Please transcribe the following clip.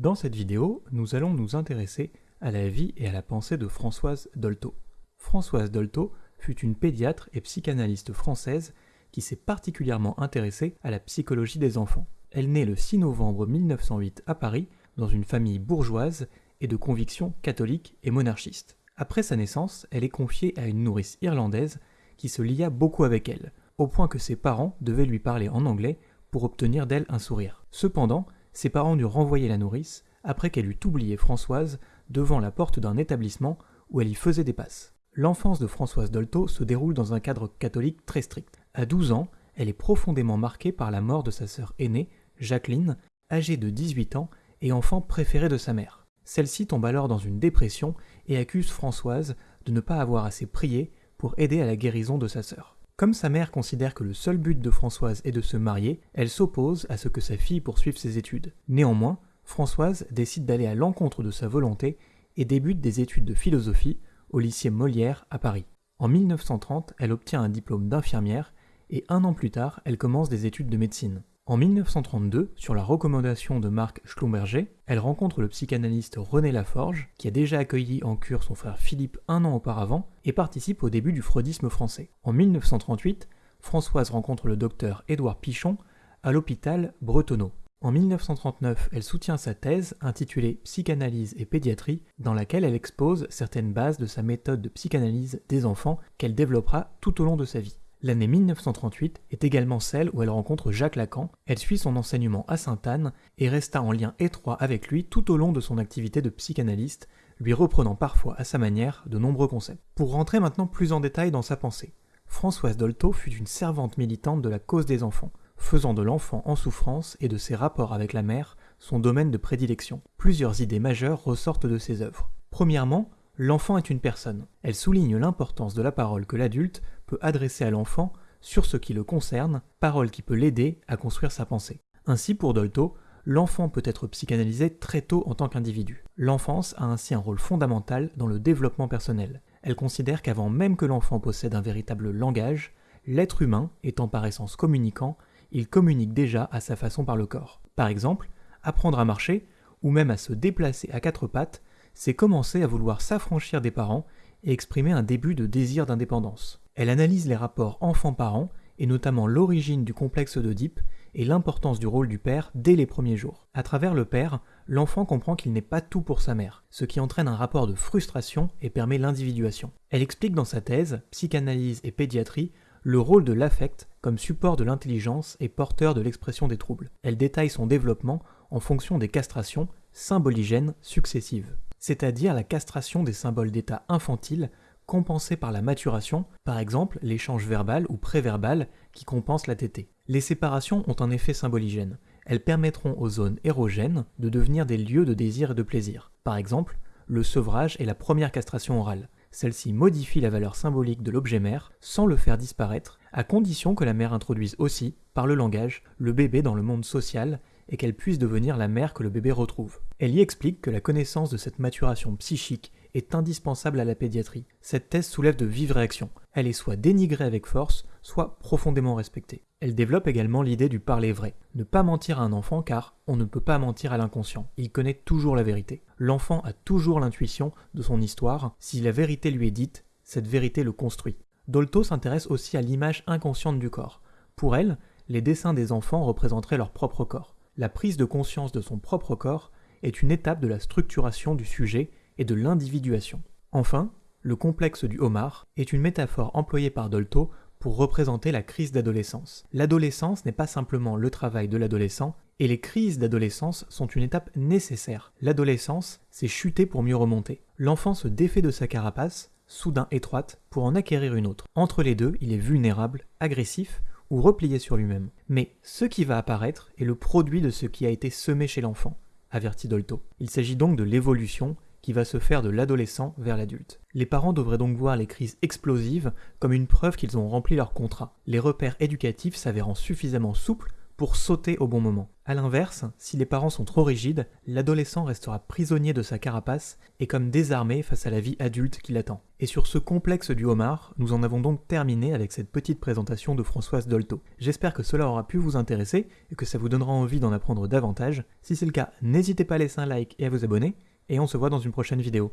Dans cette vidéo, nous allons nous intéresser à la vie et à la pensée de Françoise Dolto. Françoise Dolto fut une pédiatre et psychanalyste française qui s'est particulièrement intéressée à la psychologie des enfants. Elle naît le 6 novembre 1908 à Paris dans une famille bourgeoise et de convictions catholiques et monarchistes. Après sa naissance, elle est confiée à une nourrice irlandaise qui se lia beaucoup avec elle, au point que ses parents devaient lui parler en anglais pour obtenir d'elle un sourire. Cependant, ses parents durent renvoyer la nourrice après qu'elle eut oublié Françoise devant la porte d'un établissement où elle y faisait des passes. L'enfance de Françoise Dolto se déroule dans un cadre catholique très strict. À 12 ans, elle est profondément marquée par la mort de sa sœur aînée, Jacqueline, âgée de 18 ans et enfant préféré de sa mère. Celle-ci tombe alors dans une dépression et accuse Françoise de ne pas avoir assez prié pour aider à la guérison de sa sœur. Comme sa mère considère que le seul but de Françoise est de se marier, elle s'oppose à ce que sa fille poursuive ses études. Néanmoins, Françoise décide d'aller à l'encontre de sa volonté et débute des études de philosophie au lycée Molière à Paris. En 1930, elle obtient un diplôme d'infirmière et un an plus tard, elle commence des études de médecine. En 1932, sur la recommandation de Marc Schlumberger, elle rencontre le psychanalyste René Laforge, qui a déjà accueilli en cure son frère Philippe un an auparavant, et participe au début du freudisme français. En 1938, Françoise rencontre le docteur Édouard Pichon à l'hôpital Bretonneau. En 1939, elle soutient sa thèse intitulée Psychanalyse et pédiatrie, dans laquelle elle expose certaines bases de sa méthode de psychanalyse des enfants qu'elle développera tout au long de sa vie. L'année 1938 est également celle où elle rencontre Jacques Lacan, elle suit son enseignement à Sainte-Anne et resta en lien étroit avec lui tout au long de son activité de psychanalyste, lui reprenant parfois à sa manière de nombreux concepts. Pour rentrer maintenant plus en détail dans sa pensée, Françoise Dolto fut une servante militante de la cause des enfants, faisant de l'enfant en souffrance et de ses rapports avec la mère son domaine de prédilection. Plusieurs idées majeures ressortent de ses œuvres. Premièrement, l'enfant est une personne. Elle souligne l'importance de la parole que l'adulte adresser à l'enfant sur ce qui le concerne, parole qui peut l'aider à construire sa pensée. Ainsi, pour Dolto, l'enfant peut être psychanalysé très tôt en tant qu'individu. L'enfance a ainsi un rôle fondamental dans le développement personnel. Elle considère qu'avant même que l'enfant possède un véritable langage, l'être humain, étant par essence communicant, il communique déjà à sa façon par le corps. Par exemple, apprendre à marcher, ou même à se déplacer à quatre pattes, c'est commencer à vouloir s'affranchir des parents et exprimer un début de désir d'indépendance. Elle analyse les rapports enfant-parent et notamment l'origine du complexe d'Oedipe et l'importance du rôle du père dès les premiers jours. À travers le père, l'enfant comprend qu'il n'est pas tout pour sa mère, ce qui entraîne un rapport de frustration et permet l'individuation. Elle explique dans sa thèse, Psychanalyse et pédiatrie, le rôle de l'affect comme support de l'intelligence et porteur de l'expression des troubles. Elle détaille son développement en fonction des castrations symboligènes successives c'est-à-dire la castration des symboles d'état infantile compensés par la maturation, par exemple l'échange verbal ou préverbal qui compense la tétée. Les séparations ont un effet symboligène. Elles permettront aux zones érogènes de devenir des lieux de désir et de plaisir. Par exemple, le sevrage est la première castration orale. Celle-ci modifie la valeur symbolique de l'objet mère sans le faire disparaître, à condition que la mère introduise aussi, par le langage, le bébé dans le monde social et qu'elle puisse devenir la mère que le bébé retrouve. Elle y explique que la connaissance de cette maturation psychique est indispensable à la pédiatrie. Cette thèse soulève de vives réactions. Elle est soit dénigrée avec force, soit profondément respectée. Elle développe également l'idée du parler vrai. Ne pas mentir à un enfant car on ne peut pas mentir à l'inconscient. Il connaît toujours la vérité. L'enfant a toujours l'intuition de son histoire. Si la vérité lui est dite, cette vérité le construit. Dolto s'intéresse aussi à l'image inconsciente du corps. Pour elle, les dessins des enfants représenteraient leur propre corps la prise de conscience de son propre corps est une étape de la structuration du sujet et de l'individuation. Enfin, le complexe du homard est une métaphore employée par Dolto pour représenter la crise d'adolescence. L'adolescence n'est pas simplement le travail de l'adolescent, et les crises d'adolescence sont une étape nécessaire. L'adolescence, c'est chuter pour mieux remonter. L'enfant se défait de sa carapace, soudain étroite, pour en acquérir une autre. Entre les deux, il est vulnérable, agressif, ou replié sur lui-même. Mais ce qui va apparaître est le produit de ce qui a été semé chez l'enfant, avertit Dolto. Il s'agit donc de l'évolution qui va se faire de l'adolescent vers l'adulte. Les parents devraient donc voir les crises explosives comme une preuve qu'ils ont rempli leur contrat, les repères éducatifs s'avérant suffisamment souples pour sauter au bon moment. A l'inverse, si les parents sont trop rigides, l'adolescent restera prisonnier de sa carapace et comme désarmé face à la vie adulte qui l'attend. Et sur ce complexe du homard, nous en avons donc terminé avec cette petite présentation de Françoise Dolto. J'espère que cela aura pu vous intéresser et que ça vous donnera envie d'en apprendre davantage. Si c'est le cas, n'hésitez pas à laisser un like et à vous abonner, et on se voit dans une prochaine vidéo.